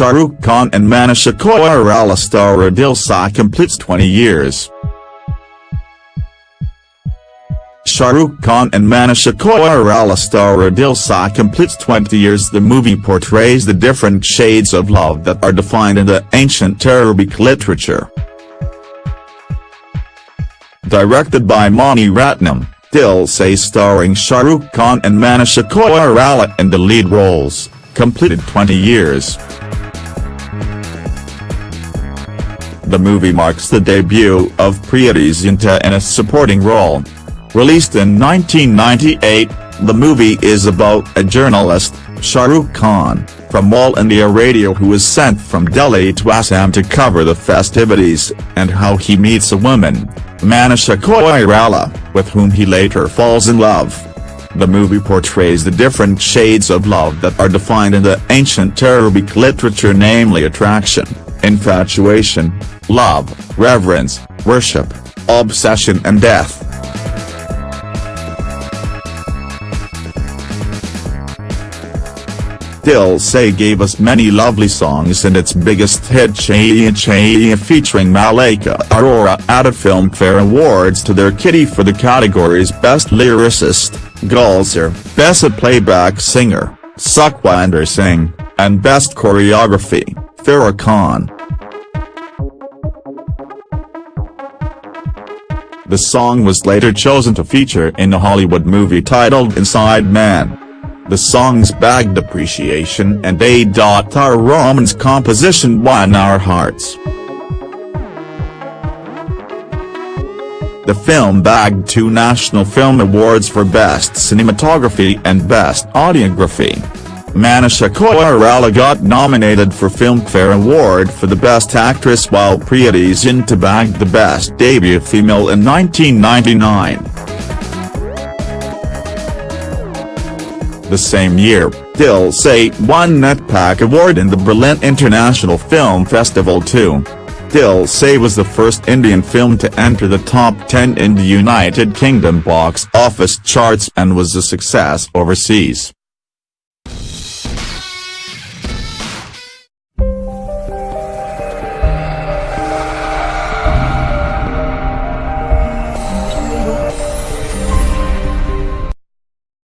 Shah Rukh Khan and Manisha Koirala star Dil Se completes 20 years. Shah Rukh Khan and Manisha Koirala star Dil Se completes 20 years The movie portrays the different shades of love that are defined in the ancient Arabic literature. Directed by Mani Ratnam, Dil Se starring Shah Rukh Khan and Manisha Koirala in the lead roles, completed 20 years. The movie marks the debut of Preity Zinta in a supporting role. Released in 1998, the movie is about a journalist, Shahrukh Khan, from All India Radio who is sent from Delhi to Assam to cover the festivities, and how he meets a woman, Manisha Koirala, with whom he later falls in love. The movie portrays the different shades of love that are defined in the ancient Arabic literature namely attraction, infatuation, love, reverence, worship, obsession and death. Se gave us many lovely songs and its biggest hit Chaiya Chaiya featuring Malaika Arora added Filmfare Awards to their kitty for the categories Best Lyricist, Gulzar, Best Playback Singer, Sukhwinder Singh, and Best Choreography, Farah Khan. The song was later chosen to feature in a Hollywood movie titled Inside Man. The song's bagged appreciation and A. R. Rahman's composition won our hearts. The film bagged two National Film Awards for Best Cinematography and Best Audiography. Manisha Koirala got nominated for Filmfare Award for the Best Actress while Preity Zinta bagged the Best Debut Female in 1999. The same year, Dil Se won NETPAC Award in the Berlin International Film Festival too. Dil Se was the first Indian film to enter the top 10 in the United Kingdom box office charts and was a success overseas.